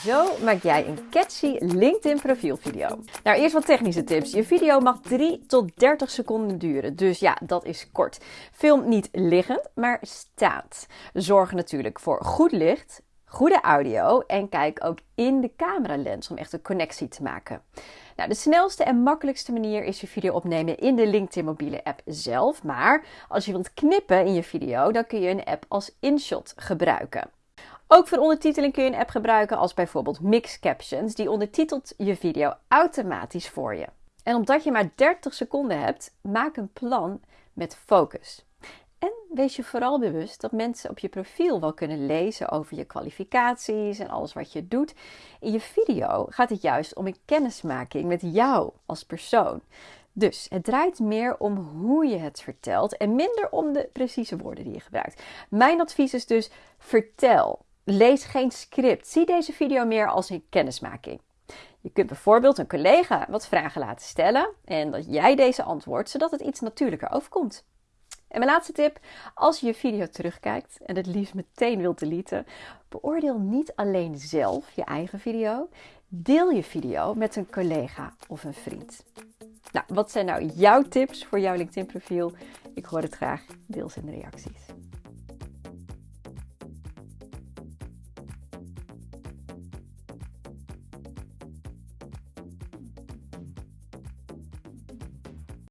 Zo maak jij een catchy LinkedIn profielvideo. Nou, eerst wat technische tips. Je video mag 3 tot 30 seconden duren, dus ja, dat is kort. Film niet liggend, maar staand. Zorg natuurlijk voor goed licht, goede audio en kijk ook in de cameralens om echt een connectie te maken. Nou, de snelste en makkelijkste manier is je video opnemen in de LinkedIn mobiele app zelf. Maar als je wilt knippen in je video, dan kun je een app als InShot gebruiken. Ook voor ondertiteling kun je een app gebruiken als bijvoorbeeld Mix Captions, die ondertitelt je video automatisch voor je. En omdat je maar 30 seconden hebt, maak een plan met focus. En wees je vooral bewust dat mensen op je profiel wel kunnen lezen over je kwalificaties en alles wat je doet. In je video gaat het juist om een kennismaking met jou als persoon. Dus het draait meer om hoe je het vertelt en minder om de precieze woorden die je gebruikt. Mijn advies is dus: vertel. Lees geen script. Zie deze video meer als een kennismaking. Je kunt bijvoorbeeld een collega wat vragen laten stellen en dat jij deze antwoordt, zodat het iets natuurlijker overkomt. En mijn laatste tip: als je je video terugkijkt en het liefst meteen wilt deleten, beoordeel niet alleen zelf je eigen video. Deel je video met een collega of een vriend. Nou, wat zijn nou jouw tips voor jouw LinkedIn-profiel? Ik hoor het graag. Deel ze in de reacties.